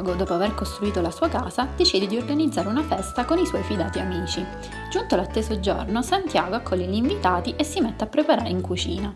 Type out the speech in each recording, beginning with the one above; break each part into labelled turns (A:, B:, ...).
A: dopo aver costruito la sua casa, decide di organizzare una festa con i suoi fidati amici. Giunto l'atteso giorno, Santiago accoglie gli invitati e si mette a preparare in cucina.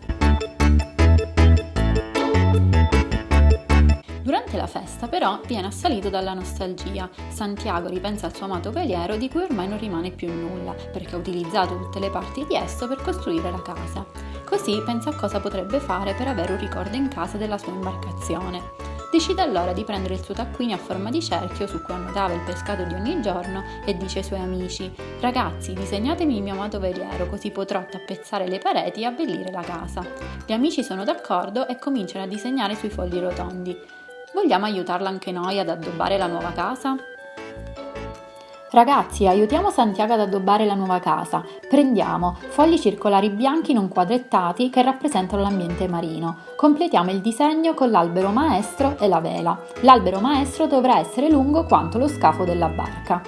A: Durante la festa, però, viene assalito dalla nostalgia. Santiago ripensa al suo amato veliero di cui ormai non rimane più nulla, perché ha utilizzato tutte le parti di esso per costruire la casa. Così pensa a cosa potrebbe fare per avere un ricordo in casa della sua imbarcazione. Decide allora di prendere il suo taccuino a forma di cerchio su cui annotava il pescato di ogni giorno e dice ai suoi amici Ragazzi, disegnatemi il mio amato veliero così potrò tappezzare le pareti e abbellire la casa. Gli amici sono d'accordo e cominciano a disegnare sui fogli rotondi. Vogliamo aiutarla anche noi ad addobbare la nuova casa? Ragazzi, aiutiamo Santiago ad addobbare la nuova casa. Prendiamo fogli circolari bianchi non quadrettati che rappresentano l'ambiente marino. Completiamo il disegno con l'albero maestro e la vela. L'albero maestro dovrà essere lungo quanto lo scafo della barca.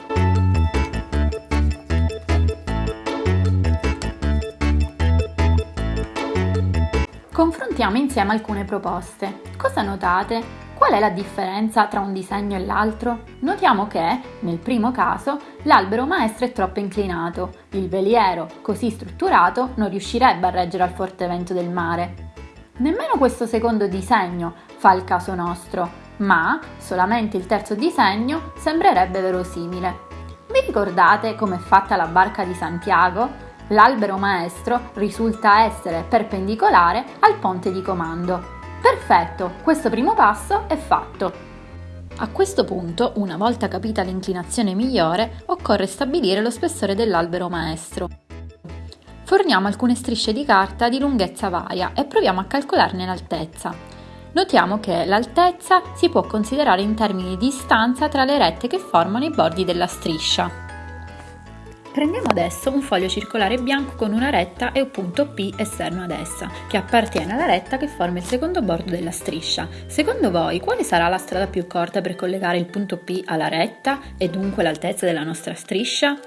A: Confrontiamo insieme alcune proposte. Cosa notate? Qual è la differenza tra un disegno e l'altro? Notiamo che, nel primo caso, l'albero maestro è troppo inclinato, il veliero, così strutturato, non riuscirebbe a reggere al forte vento del mare. Nemmeno questo secondo disegno fa il caso nostro, ma solamente il terzo disegno sembrerebbe verosimile. Vi ricordate com'è fatta la barca di Santiago? L'albero maestro risulta essere perpendicolare al ponte di comando. Perfetto, questo primo passo è fatto. A questo punto, una volta capita l'inclinazione migliore, occorre stabilire lo spessore dell'albero maestro. Forniamo alcune strisce di carta di lunghezza varia e proviamo a calcolarne l'altezza. Notiamo che l'altezza si può considerare in termini di distanza tra le rette che formano i bordi della striscia. Prendiamo adesso un foglio circolare bianco con una retta e un punto P esterno ad essa, che appartiene alla retta che forma il secondo bordo della striscia. Secondo voi, quale sarà la strada più corta per collegare il punto P alla retta e dunque l'altezza della nostra striscia?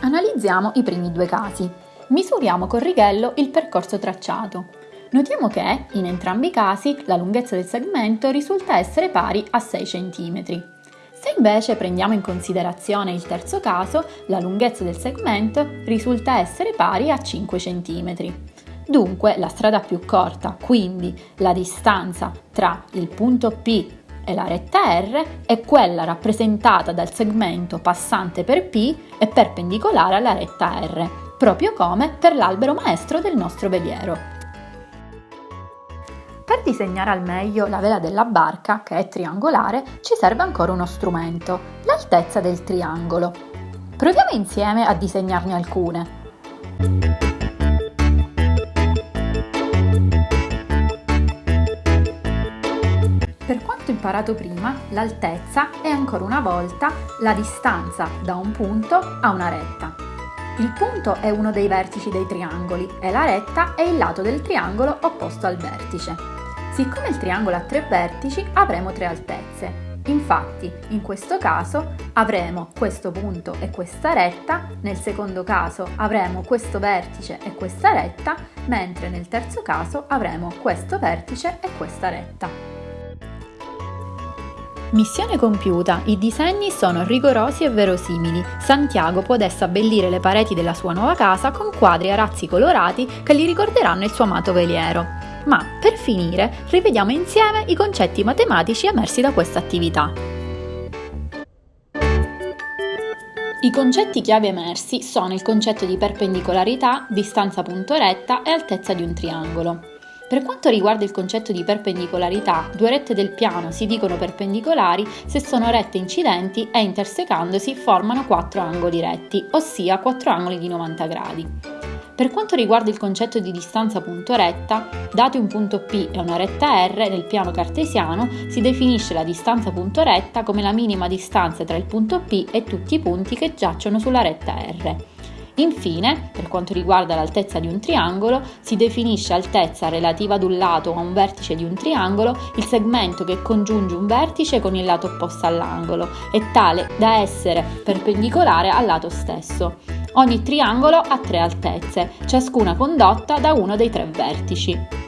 A: Analizziamo i primi due casi. Misuriamo col righello il percorso tracciato. Notiamo che, in entrambi i casi, la lunghezza del segmento risulta essere pari a 6 cm. Se invece prendiamo in considerazione il terzo caso, la lunghezza del segmento risulta essere pari a 5 cm. Dunque la strada più corta, quindi la distanza tra il punto P e la retta R, è quella rappresentata dal segmento passante per P e perpendicolare alla retta R, proprio come per l'albero maestro del nostro veliero. Per disegnare al meglio la vela della barca, che è triangolare, ci serve ancora uno strumento, l'altezza del triangolo. Proviamo insieme a disegnarne alcune. Per quanto imparato prima, l'altezza è ancora una volta la distanza da un punto a una retta. Il punto è uno dei vertici dei triangoli e la retta è il lato del triangolo opposto al vertice. Siccome il triangolo ha tre vertici, avremo tre altezze. Infatti, in questo caso avremo questo punto e questa retta, nel secondo caso avremo questo vertice e questa retta, mentre nel terzo caso avremo questo vertice e questa retta. Missione compiuta, i disegni sono rigorosi e verosimili. Santiago può adesso abbellire le pareti della sua nuova casa con quadri a razzi colorati che gli ricorderanno il suo amato veliero. Ma per finire rivediamo insieme i concetti matematici emersi da questa attività. I concetti chiave emersi sono il concetto di perpendicolarità, distanza punto retta e altezza di un triangolo. Per quanto riguarda il concetto di perpendicolarità, due rette del piano si dicono perpendicolari se sono rette incidenti e intersecandosi formano quattro angoli retti, ossia quattro angoli di 90 gradi. Per quanto riguarda il concetto di distanza punto retta, dati un punto P e una retta R nel piano cartesiano, si definisce la distanza punto retta come la minima distanza tra il punto P e tutti i punti che giacciono sulla retta R. Infine, per quanto riguarda l'altezza di un triangolo, si definisce altezza relativa ad un lato o a un vertice di un triangolo il segmento che congiunge un vertice con il lato opposto all'angolo, è tale da essere perpendicolare al lato stesso. Ogni triangolo ha tre altezze, ciascuna condotta da uno dei tre vertici.